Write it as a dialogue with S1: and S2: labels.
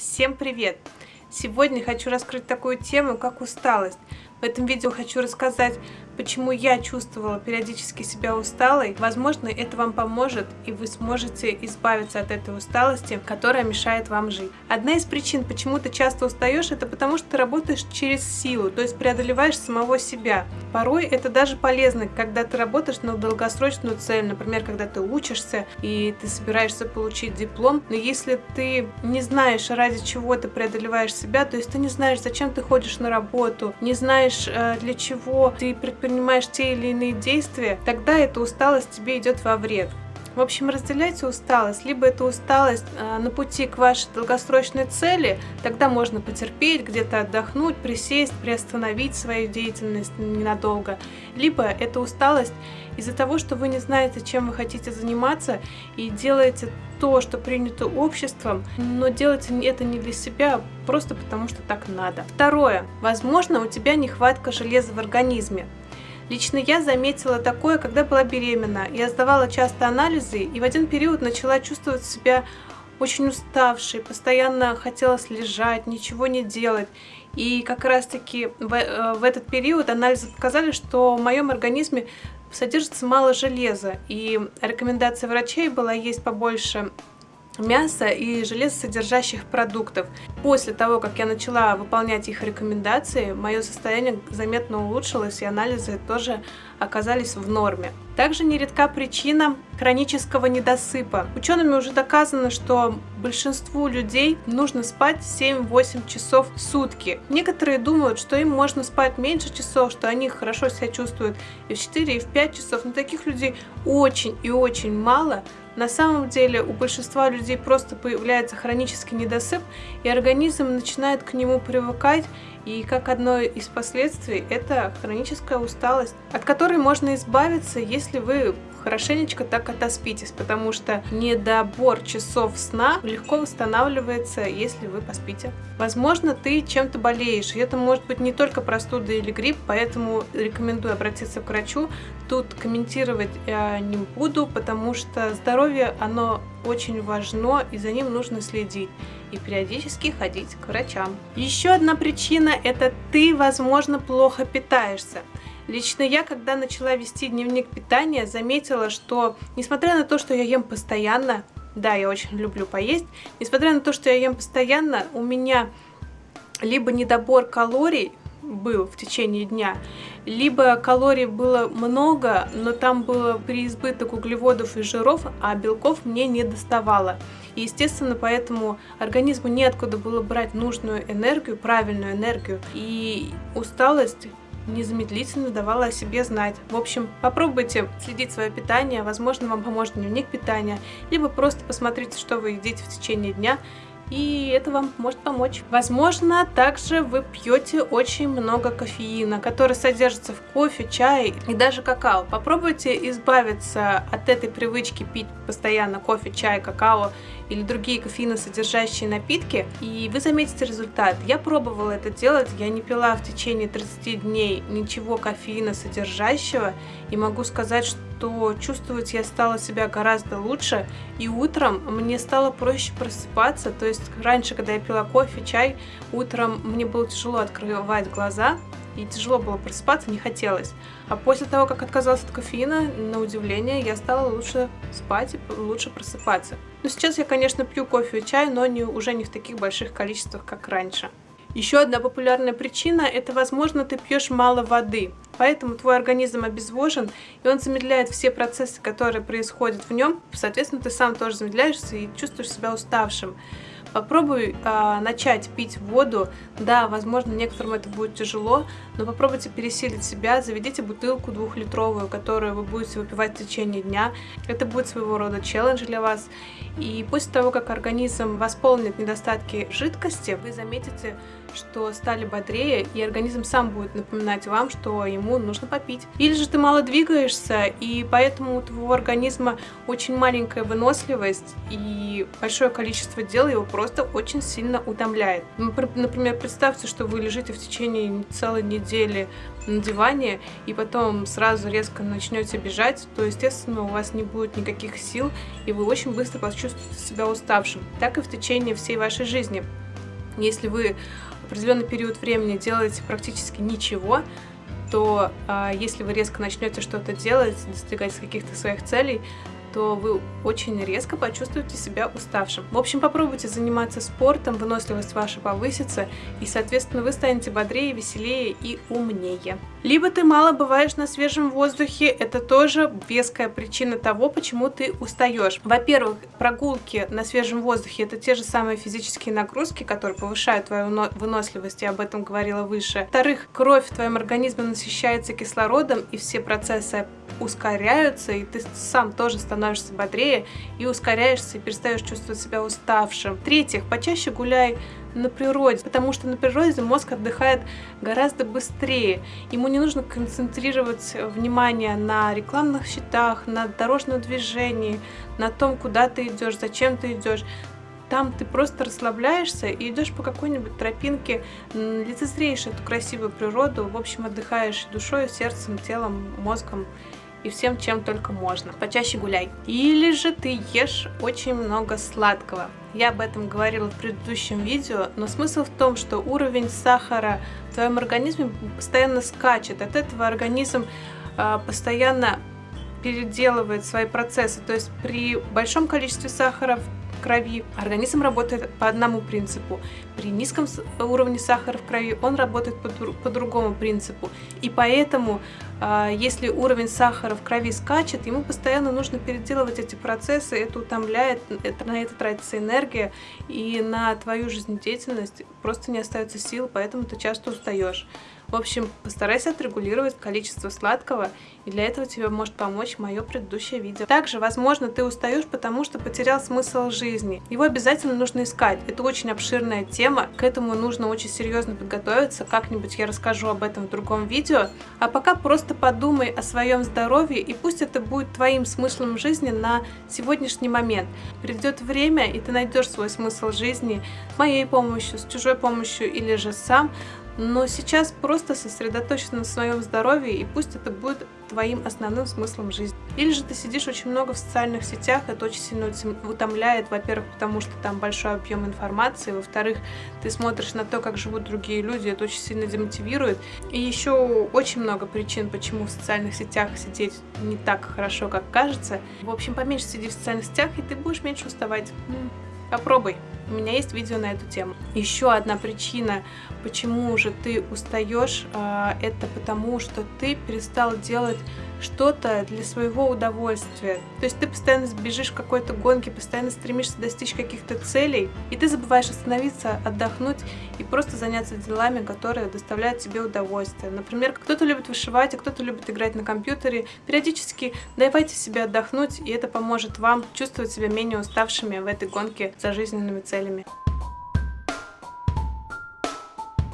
S1: Всем привет! Сегодня хочу раскрыть такую тему, как усталость. В этом видео хочу рассказать, почему я чувствовала периодически себя усталой. Возможно, это вам поможет, и вы сможете избавиться от этой усталости, которая мешает вам жить. Одна из причин, почему ты часто устаешь, это потому что ты работаешь через силу, то есть преодолеваешь самого себя. Порой это даже полезно, когда ты работаешь на долгосрочную цель, например, когда ты учишься и ты собираешься получить диплом, но если ты не знаешь, ради чего ты преодолеваешь себя, то есть ты не знаешь, зачем ты ходишь на работу, не знаешь, знаешь, э, для чего ты предпринимаешь те или иные действия, тогда эта усталость тебе идет во вред. В общем, разделяйте усталость. Либо это усталость э, на пути к вашей долгосрочной цели, тогда можно потерпеть, где-то отдохнуть, присесть, приостановить свою деятельность ненадолго. Либо это усталость из-за того, что вы не знаете, чем вы хотите заниматься, и делаете то, что принято обществом, но делаете это не для себя, а просто потому, что так надо. Второе. Возможно, у тебя нехватка железа в организме. Лично я заметила такое, когда была беременна. Я сдавала часто анализы и в один период начала чувствовать себя очень уставшей, постоянно хотелось лежать, ничего не делать. И как раз таки в, э, в этот период анализы показали, что в моем организме содержится мало железа, и рекомендация врачей была есть побольше мяса и железосодержащих продуктов. После того, как я начала выполнять их рекомендации, мое состояние заметно улучшилось, и анализы тоже оказались в норме. Также нередка причина хронического недосыпа. Учеными уже доказано, что большинству людей нужно спать 7-8 часов в сутки. Некоторые думают, что им можно спать меньше часов, что они хорошо себя чувствуют и в 4, и в 5 часов. Но таких людей очень и очень мало. На самом деле у большинства людей просто появляется хронический недосып, и организм начинает к нему привыкать, и как одно из последствий это хроническая усталость, от которой можно избавиться, если вы хорошенечко так отоспитесь, потому что недобор часов сна легко восстанавливается, если вы поспите. Возможно, ты чем-то болеешь, и это может быть не только простуда или грипп, поэтому рекомендую обратиться к врачу. Тут комментировать я не буду, потому что здоровье, оно очень важно, и за ним нужно следить и периодически ходить к врачам. Еще одна причина – это ты, возможно, плохо питаешься. Лично я, когда начала вести дневник питания, заметила, что несмотря на то, что я ем постоянно, да, я очень люблю поесть, несмотря на то, что я ем постоянно, у меня либо недобор калорий был в течение дня, либо калорий было много, но там было переизбыток углеводов и жиров, а белков мне не доставало. И, естественно, поэтому организму неоткуда было брать нужную энергию, правильную энергию. И усталость незамедлительно давала о себе знать. В общем, попробуйте следить свое питание, возможно, вам поможет дневник питания, либо просто посмотрите, что вы едите в течение дня, и это вам может помочь. Возможно, также вы пьете очень много кофеина, который содержится в кофе, чае и даже какао. Попробуйте избавиться от этой привычки пить постоянно кофе, чай, какао или другие кофеиносодержащие напитки, и вы заметите результат. Я пробовала это делать, я не пила в течение 30 дней ничего кофеина содержащего, и могу сказать, что чувствовать я стала себя гораздо лучше, и утром мне стало проще просыпаться, то есть раньше, когда я пила кофе, чай, утром мне было тяжело открывать глаза, и тяжело было просыпаться, не хотелось. А после того, как отказалась от кофеина, на удивление, я стала лучше спать и лучше просыпаться. Но сейчас я, конечно, пью кофе и чай, но не, уже не в таких больших количествах, как раньше. Еще одна популярная причина – это, возможно, ты пьешь мало воды, поэтому твой организм обезвожен, и он замедляет все процессы, которые происходят в нем, соответственно, ты сам тоже замедляешься и чувствуешь себя уставшим. Попробуй э, начать пить воду. Да, возможно, некоторым это будет тяжело, но попробуйте пересилить себя. Заведите бутылку двухлитровую, которую вы будете выпивать в течение дня. Это будет своего рода челлендж для вас. И после того, как организм восполнит недостатки жидкости, вы заметите, что стали бодрее, и организм сам будет напоминать вам, что ему нужно попить. Или же ты мало двигаешься, и поэтому у твоего организма очень маленькая выносливость, и большое количество дел его просто очень сильно утомляет. Например, представьте, что вы лежите в течение целой недели на диване, и потом сразу резко начнете бежать, то, естественно, у вас не будет никаких сил, и вы очень быстро почувствуете себя уставшим. Так и в течение всей вашей жизни. Если вы определенный период времени делаете практически ничего, то а, если вы резко начнете что-то делать, достигать каких-то своих целей, то вы очень резко почувствуете себя уставшим. В общем, попробуйте заниматься спортом, выносливость ваша повысится, и, соответственно, вы станете бодрее, веселее и умнее. Либо ты мало бываешь на свежем воздухе, это тоже веская причина того, почему ты устаешь. Во-первых, прогулки на свежем воздухе это те же самые физические нагрузки, которые повышают твою выносливость, я об этом говорила выше. Во-вторых, кровь в твоем организме насыщается кислородом, и все процессы ускоряются, и ты сам тоже становишься бодрее, и ускоряешься, и перестаешь чувствовать себя уставшим. В-третьих, почаще гуляй на природе, потому что на природе мозг отдыхает гораздо быстрее. Ему не нужно концентрировать внимание на рекламных счетах, на дорожном движении, на том, куда ты идешь, зачем ты идешь. Там ты просто расслабляешься и идешь по какой-нибудь тропинке, лицезреешь эту красивую природу, в общем, отдыхаешь душой, сердцем, телом, мозгом и всем, чем только можно. Почаще гуляй. Или же ты ешь очень много сладкого. Я об этом говорила в предыдущем видео, но смысл в том, что уровень сахара в твоем организме постоянно скачет. От этого организм э, постоянно переделывает свои процессы. То есть при большом количестве сахара крови организм работает по одному принципу. При низком уровне сахара в крови он работает по, по другому принципу. И поэтому а, если уровень сахара в крови скачет, ему постоянно нужно переделывать эти процессы, это утомляет, на это тратится энергия, и на твою жизнедеятельность просто не остается сил, поэтому ты часто устаешь. В общем, постарайся отрегулировать количество сладкого, и для этого тебе может помочь мое предыдущее видео. Также, возможно, ты устаешь, потому что потерял смысл жизни. Его обязательно нужно искать. Это очень обширная тема, к этому нужно очень серьезно подготовиться. Как-нибудь я расскажу об этом в другом видео. А пока просто подумай о своем здоровье, и пусть это будет твоим смыслом жизни на сегодняшний момент. Придет время, и ты найдешь свой смысл жизни моей помощью, с чужой помощью или же сам, но сейчас просто сосредоточься на своем здоровье, и пусть это будет твоим основным смыслом жизни. Или же ты сидишь очень много в социальных сетях, это очень сильно утомляет, во-первых, потому что там большой объем информации, во-вторых, ты смотришь на то, как живут другие люди, это очень сильно демотивирует. И еще очень много причин, почему в социальных сетях сидеть не так хорошо, как кажется. В общем, поменьше сиди в социальных сетях, и ты будешь меньше уставать. Попробуй. У меня есть видео на эту тему. Еще одна причина, почему же ты устаешь, а, это потому, что ты перестал делать что-то для своего удовольствия. То есть ты постоянно бежишь в какой-то гонке, постоянно стремишься достичь каких-то целей, и ты забываешь остановиться, отдохнуть и просто заняться делами, которые доставляют тебе удовольствие. Например, кто-то любит вышивать, а кто-то любит играть на компьютере. Периодически давайте себе отдохнуть, и это поможет вам чувствовать себя менее уставшими в этой гонке за жизненными целями.